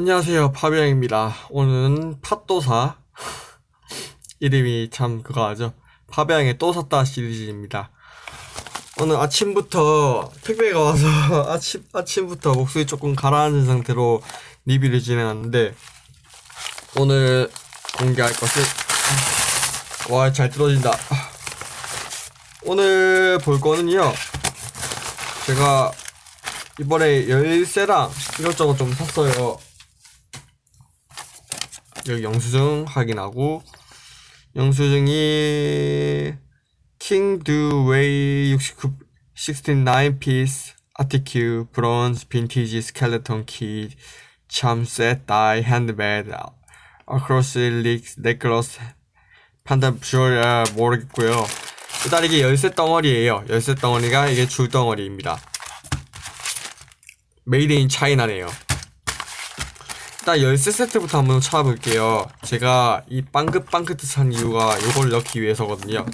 안녕하세요. 파비앙입니다. 오늘은 팥도사. 이름이 참 그거 하죠? 파비앙의 또 샀다 시리즈입니다. 오늘 아침부터 택배가 와서 아침, 아침부터 목소리 조금 가라앉은 상태로 리뷰를 진행하는데 오늘 공개할 것은 와 잘 떨어진다. 오늘 볼 거는요. 제가 이번에 열쇠랑 이것저것 좀 샀어요 여기 영수증 확인하고 영수증이 Do Way 69 69 piece Articue Bronze Vintage Skeleton Key Charm Set Die Handmade Across Leaks Necklace 판단 뷰얼 모르겠고요 일단 이게 열쇠 덩어리예요 열쇠 덩어리가 이게 줄 덩어리입니다 made in China네요 일단 열쇠 세트부터 한번 찾아볼게요. 제가 이 빵긋빵긋한 이유가 요걸 넣기 위해서거든요.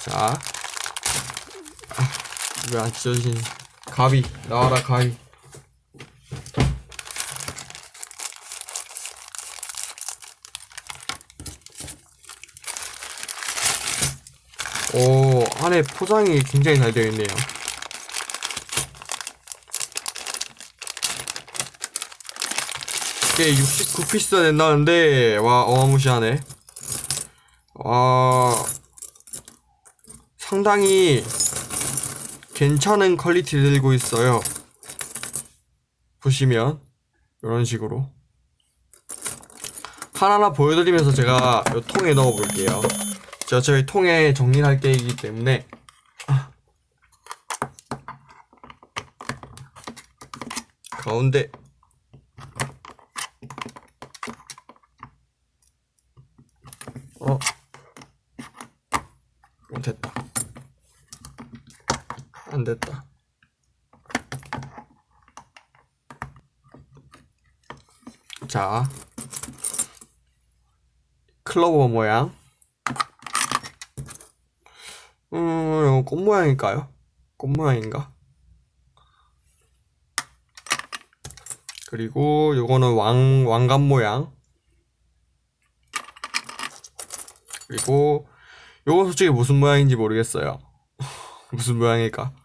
자. 아, 왜안 찢어진 가위? 나와라 가위. 오 안에 포장이 굉장히 잘 되어 있네요 이게 69 piece가 된다는데 와 어마무시하네. 와 상당히 괜찮은 quality 들고 있어요. 보시면 이런 식으로. 하나하나 보여드리면서 제가 이 통에 넣어 볼게요. 제가 저희 통에 정리를 할 계획이기 때문에. 가운데 어? 어 됐다 안 됐다. 자. 클로버 모양. 음 꽃 모양일까요? 꽃 모양인가? 그리고 요거는 왕 왕관 모양. 그리고 요거 솔직히 무슨 모양인지 모르겠어요. 무슨 모양일까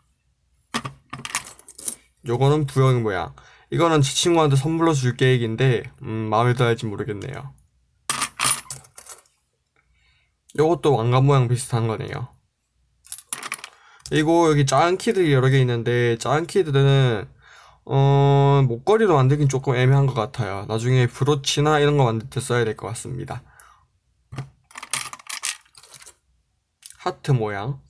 요거는 부영 모양. 이거는 제 친구한테 선물로 줄 계획인데 음 마음에 들어할지 모르겠네요. 요것도 왕관 모양 비슷한 거네요. 그리고 여기 작은 키들이 여러 개 있는데 작은 키들은 어 목걸이로 만들긴 조금 애매한 것 같아요. 나중에 브로치나 이런 거 만들 때 써야 될 것 같습니다. 하트 모양.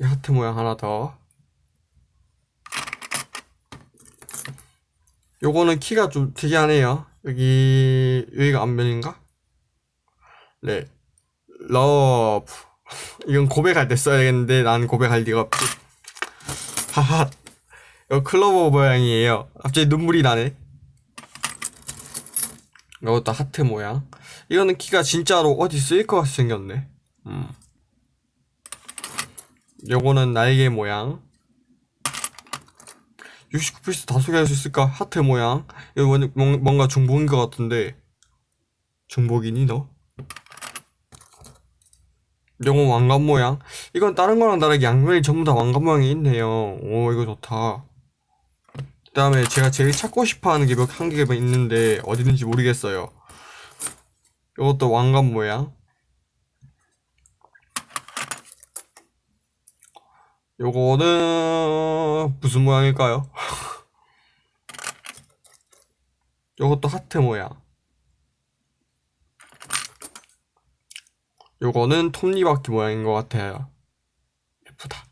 이 하트 모양 하나 더 요거는 키가 좀 특이하네요. 여기 여기가 앞면인가? 네. love. 이건 고백할 때 써야겠는데 난 고백할 리가 없지. 하하. 이거 클로버 모양이에요. 갑자기 눈물이 나네. 이것도 하트 모양. 이거는 키가 진짜로 어디 쓰일 것 같이 생겼네. 음. 요거는 날개 모양 69피스 다 소개할 수 있을까? 하트 모양. 이거 뭔가 중복인 것 같은데. 중복이니 너? 요건 왕관 모양. 이건 다른 거랑 다르게 양면이 전부 다 왕관 모양이 있네요. 오 이거 좋다. 그 다음에 제가 제일 찾고 싶어하는 게몇한 개가 있는데 어디 있는지 모르겠어요. 이것도 왕관 모양 요거는 무슨 모양일까요? 요것도 하트 모양. 요거는 톱니바퀴 모양인 것 같아요. 예쁘다.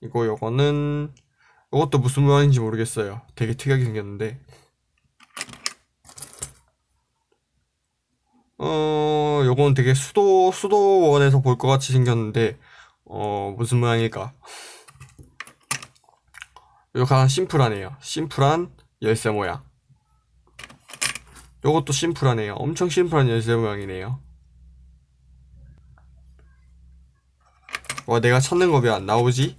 이거 요거는 요것도 무슨 모양인지 모르겠어요. 되게 특이하게 생겼는데. 어 요건 되게 수도 수도원에서 볼 것 같이 생겼는데 어 무슨 모양일까? 요거 가장 심플하네요. 심플한 열쇠 모양. 요것도 심플하네요. 엄청 심플한 열쇠 모양이네요. 와 내가 찾는 거 왜 안 나오지?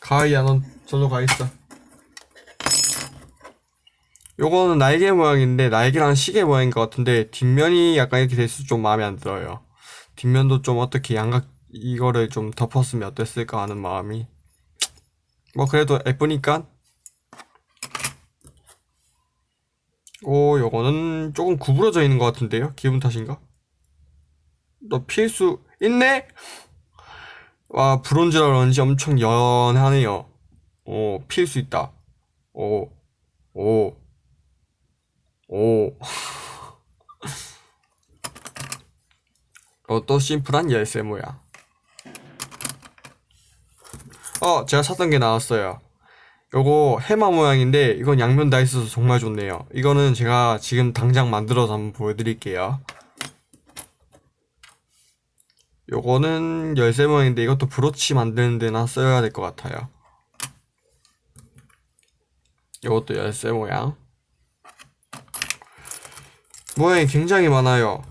가이야 넌 절로 가 있어. 요거는 날개 모양인데 날개랑 시계 모양인 것 같은데 뒷면이 약간 이렇게 돼서 좀 마음에 안 들어요 뒷면도 좀 어떻게 양각 이거를 좀 덮었으면 어땠을까 하는 마음이 뭐 그래도 예쁘니까 오 요거는 조금 구부러져 있는 것 같은데요 기분 탓인가? 너 피할 수 있네? 와 브론즈라 그런지 엄청 연하네요 오 피할 수 있다 오 오, 오. 어, 또 심플한 열쇠 모양. 어, 제가 찾던 게 나왔어요. 요거 해마 모양인데 이건 양면 다 있어서 정말 좋네요. 이거는 제가 지금 당장 만들어서 한번 보여드릴게요. 요거는 열쇠 모양인데 이것도 브로치 만드는 데나 써야 될 것 같아요. 요것도 열쇠 모양. 모양이 굉장히 많아요.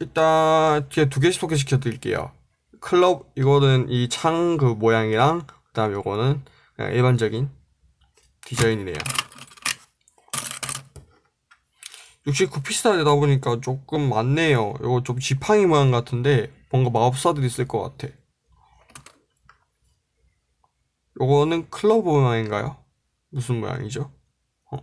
일단 두 개씩 소개시켜 드릴게요. 클럽 이거는 이 창 그 모양이랑 그 다음 요거는 그냥 일반적인 디자인이네요. 69피스나 되다 보니까 조금 많네요. 이거 좀 지팡이 모양 같은데 뭔가 마법사들이 쓸것 같아. 요거는 클럽 모양인가요? 무슨 모양이죠? 어.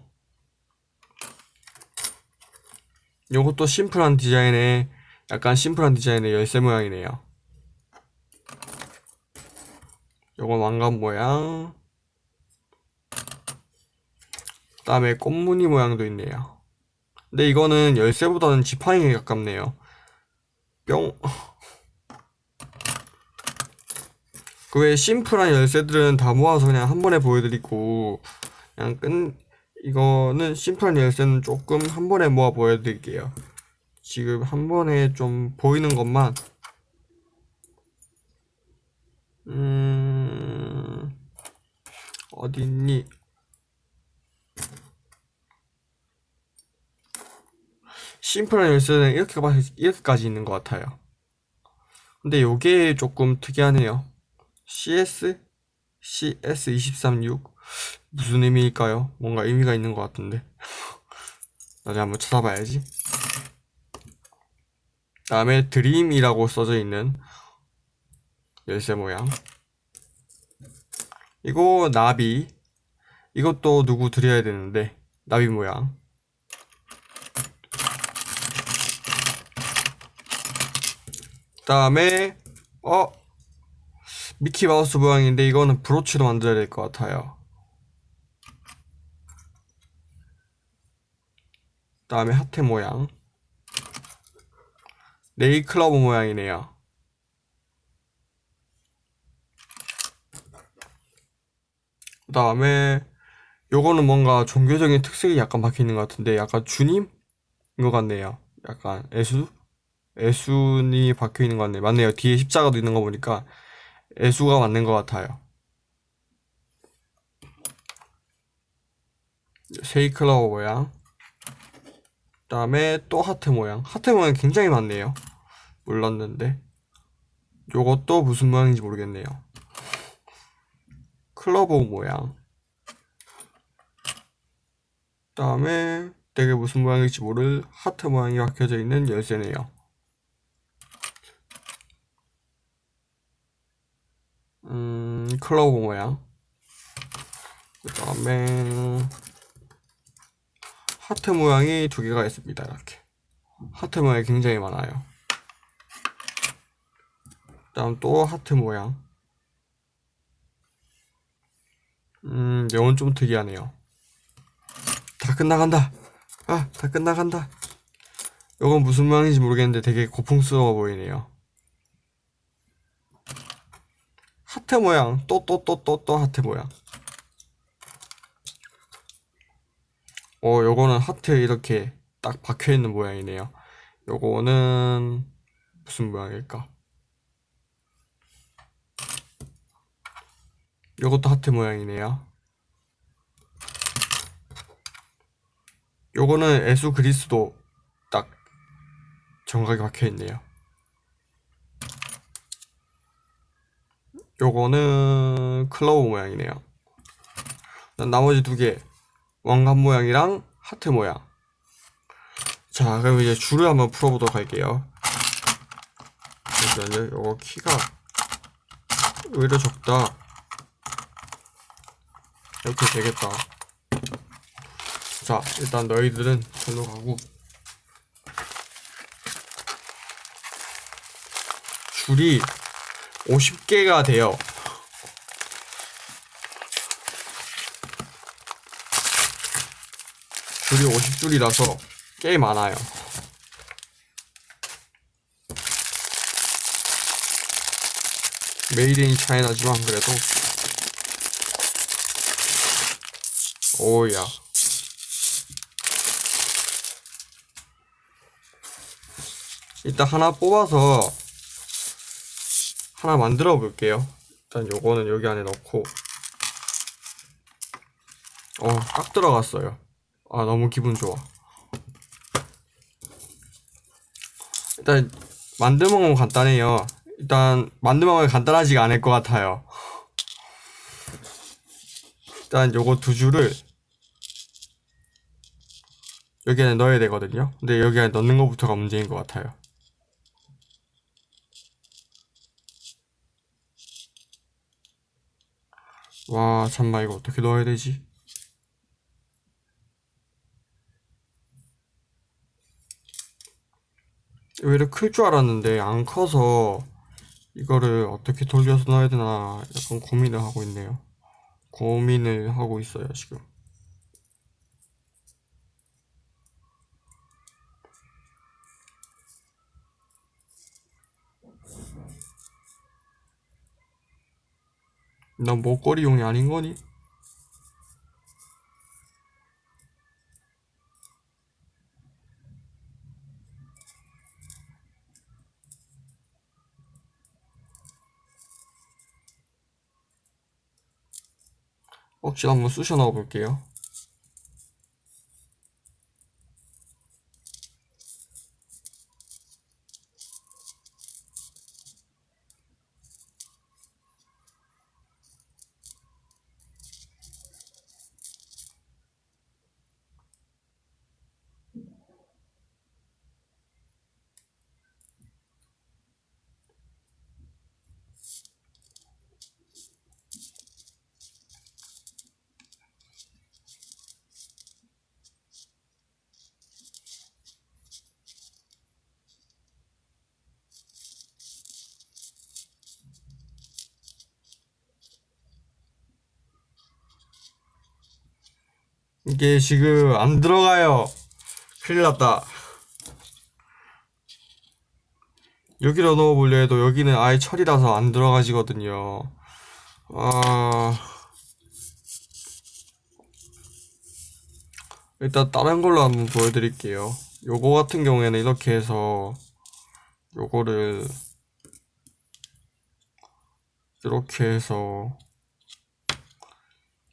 요것도 심플한 디자인의 약간 심플한 디자인의 열쇠 모양이네요. 요건 왕관 모양. 그 다음에 꽃무늬 모양도 있네요. 근데 이거는 열쇠보다는 지팡이에 가깝네요. 뿅. 그 외에 심플한 열쇠들은 다 모아서 그냥 한 번에 보여드리고 그냥 끝 이거는 심플한 열쇠는 조금 한 번에 모아 보여드릴게요. 지금 한 번에 좀 보이는 것만 음 어딨니? 심플한 열쇠는 이렇게 이렇게까지 있는 것 같아요. 근데 요게 조금 특이하네요. CS CS236 무슨 의미일까요? 뭔가 의미가 있는 것 같은데 나중에 한번 찾아봐야지 다음에 dream이라고 써져 있는 열쇠 모양. 이거 나비. 이것도 누구 드려야 되는데? 나비 모양. 다음에 어 미키 마우스 모양인데 이거는 브로치로 만들어야 될 것 같아요. 다음에 하트 모양 네이클러브 모양이네요. 그 다음에 요거는 뭔가 종교적인 특색이 약간 박혀있는 것 같은데 약간 주님인 것 같네요. 약간 예수? 예수님이 박혀있는 것 같네요. 맞네요. 뒤에 십자가도 있는 거 보니까 애수가 맞는 것 같아요. 세잎클로버 모양. 그 다음에 또 하트 모양. 하트 모양 굉장히 많네요 몰랐는데 요것도 무슨 모양인지 모르겠네요 클로버 모양 그 다음에 되게 무슨 모양일지 모를 하트 모양이 박혀져 있는 열쇠네요 음, 클로버 모양. 그 다음에 하트 모양이 두 개가 있습니다. 이렇게. 하트 모양이 굉장히 많아요. 그 다음 또 하트 모양. 음, 이건 좀 특이하네요. 다 끝나간다. 아, 다 끝나간다. 이건 무슨 모양인지 모르겠는데 되게 고풍스러워 보이네요. 하트 모양 또 또 또 또 또 하트 모양 어 요거는 하트 이렇게 딱 박혀있는 모양이네요 요거는 무슨 모양일까 요것도 하트 모양이네요 요거는 애수 그리스도 딱 정각이 박혀있네요 요거는 클로버 모양이네요. 나머지 두 개, 왕관 모양이랑 하트 모양. 자, 그럼 이제 줄을 한번 풀어보도록 할게요. 잠시만요. 요거 키가 오히려 적다. 이렇게 되겠다. 자, 일단 너희들은 절로 가고. 줄이 50개가 돼요. 줄이 50줄이라서 꽤 많아요. 메이드 인 차이나지만 그래도 오야. 일단 하나 뽑아서 하나 만들어 볼게요. 일단 요거는 여기 안에 넣고. 어딱 들어갔어요. 아 너무 기분 좋아. 일단 만들먹은 건 간단해요. 일단 만들먹은 간단하지가 않을 것 같아요. 일단 요거 두 줄을 여기 안에 넣어야 되거든요. 근데 여기 안에 넣는 것부터가 문제인 것 같아요. 와 잠만 이거 어떻게 넣어야 되지? 오히려 클 줄 알았는데 안 커서 이거를 어떻게 돌려서 넣어야 되나 약간 고민을 하고 있네요. 고민을 하고 있어요 지금 난 목걸이용이 아닌 거니? 혹시 한번 쑤셔 넣어 볼게요. 이게 지금 안 들어가요. 큰일 났다. 여기로 넣어보려 해도 여기는 아예 철이라서 안 들어가지거든요. 아... 일단 다른 걸로 한번 보여드릴게요. 요거 같은 경우에는 이렇게 해서 요거를 이렇게 해서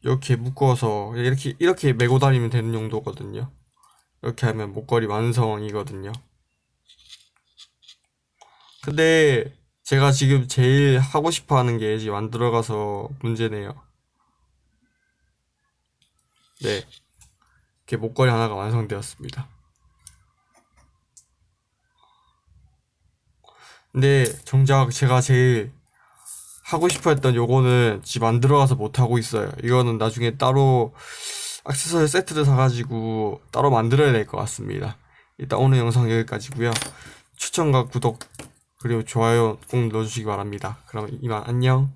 이렇게 묶어서 이렇게 이렇게 메고 다니면 되는 용도거든요. 이렇게 하면 목걸이 완성이거든요. 근데 제가 지금 제일 하고 싶어 하는 게 지금 안 들어가서 문제네요. 네. 이렇게 목걸이 하나가 완성되었습니다. 근데 정작 제가 제일 하고 싶어 했던 요거는 집 안 들어가서 못 하고 있어요. 이거는 나중에 따로 액세서리 세트를 사가지고 따로 만들어야 될 것 같습니다. 일단 오늘 영상 여기까지고요. 추천과 구독 그리고 좋아요 꼭 눌러주시기 바랍니다. 그럼 이만 안녕.